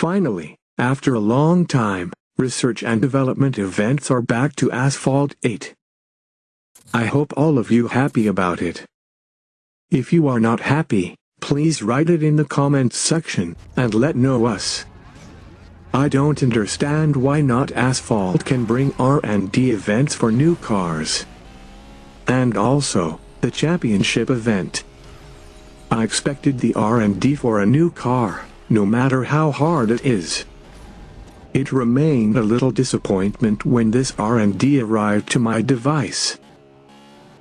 Finally, after a long time, research and development events are back to Asphalt 8. I hope all of you happy about it. If you are not happy, please write it in the comments section, and let know us. I don't understand why not Asphalt can bring R&D events for new cars. And also, the championship event. I expected the R&D for a new car, no matter how hard it is. It remained a little disappointment when this R&D arrived to my device.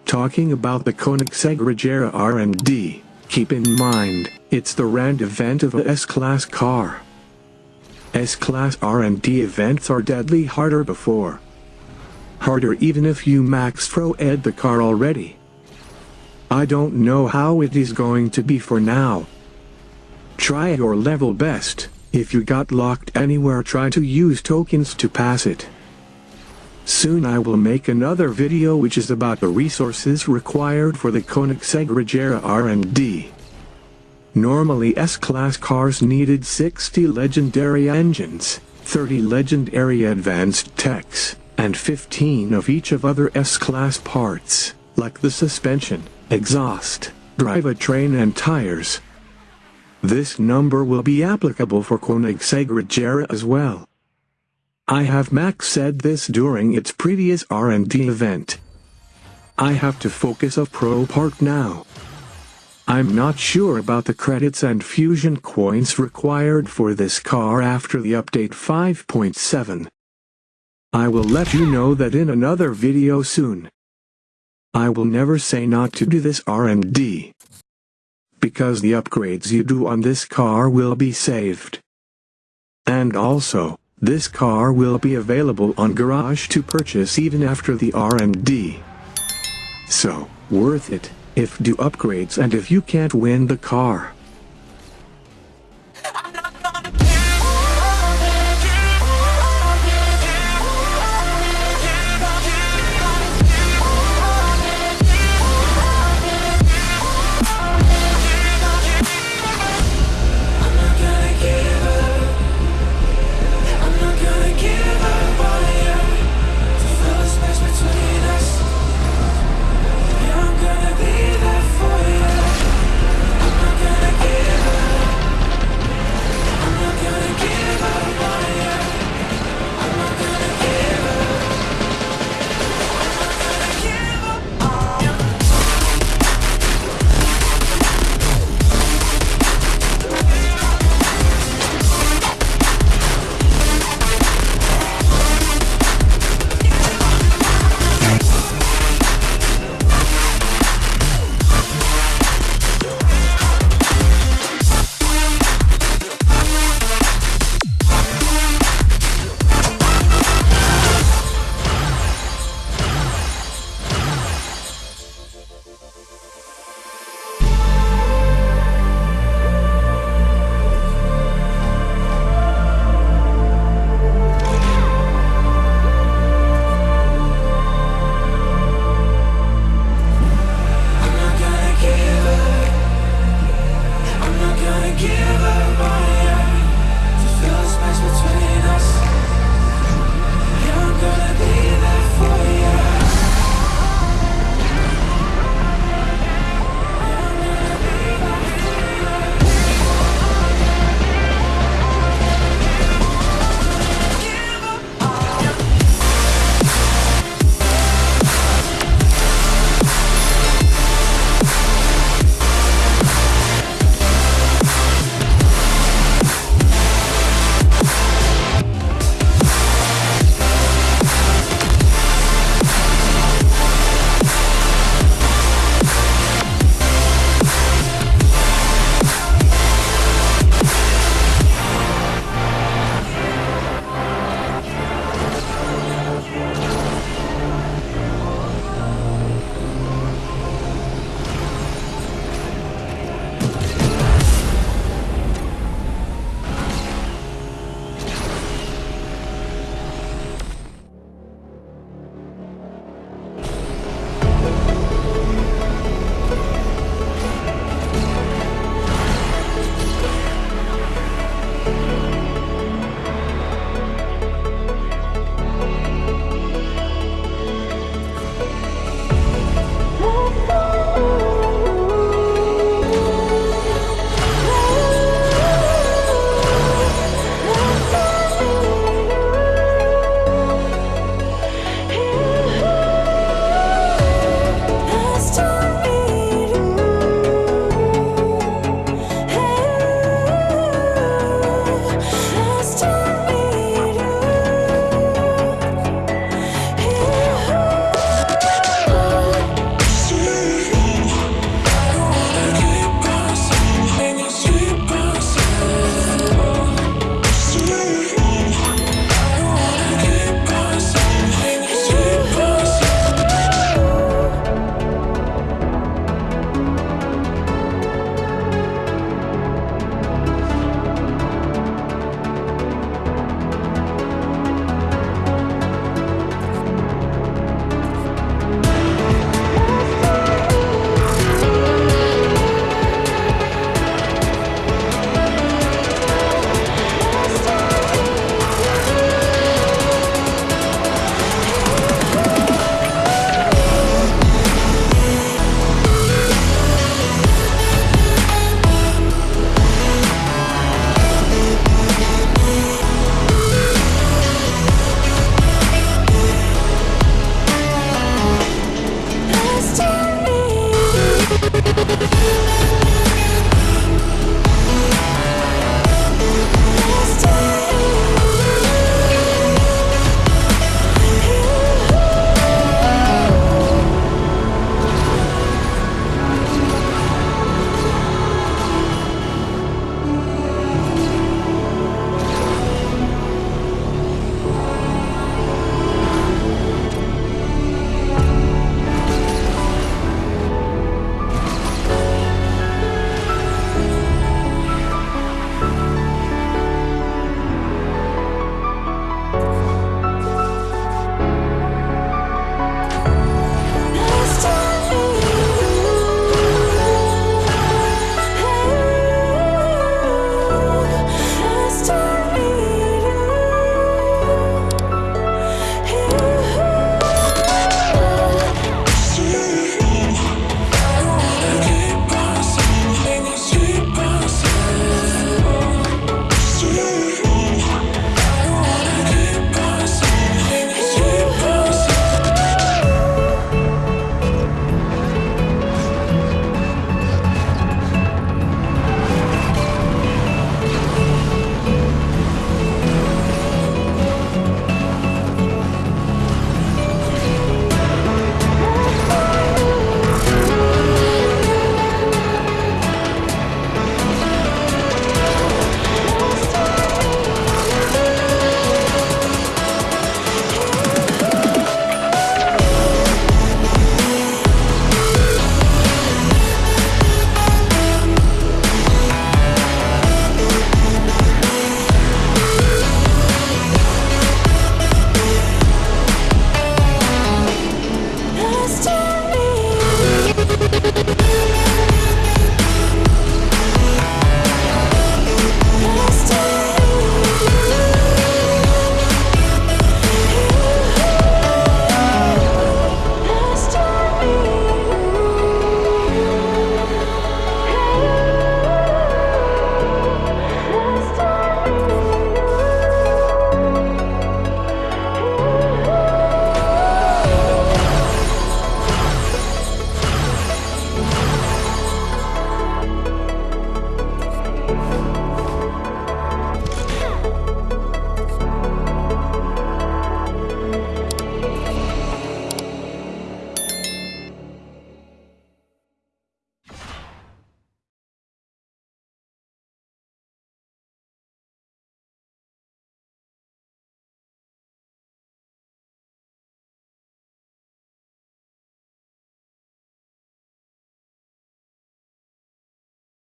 Talking about the Koenigsegg Regera R&D, keep in mind, it's the R&D event of a S-Class car. S-Class R&D events are deadly harder before. Harder even if you max pro ed the car already. I don't know how it is going to be for now. Try your level best. If you got locked anywhere try to use tokens to pass it. Soon I will make another video which is about the resources required for the Koenigsegg R&D. Normally S-Class cars needed 60 legendary engines, 30 legendary advanced techs, and 15 of each of other S-Class parts, like the suspension, exhaust, drivetrain and tires. This number will be applicable for Koenigsegg as well. I have Max said this during its previous R&D event. I have to focus of Pro Park now. I'm not sure about the credits and fusion coins required for this car after the update 5.7. I will let you know that in another video soon. I will never say not to do this R&D because the upgrades you do on this car will be saved. And also, this car will be available on Garage to purchase even after the R&D. So, worth it, if do upgrades and if you can't win the car.